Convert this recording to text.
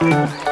Thank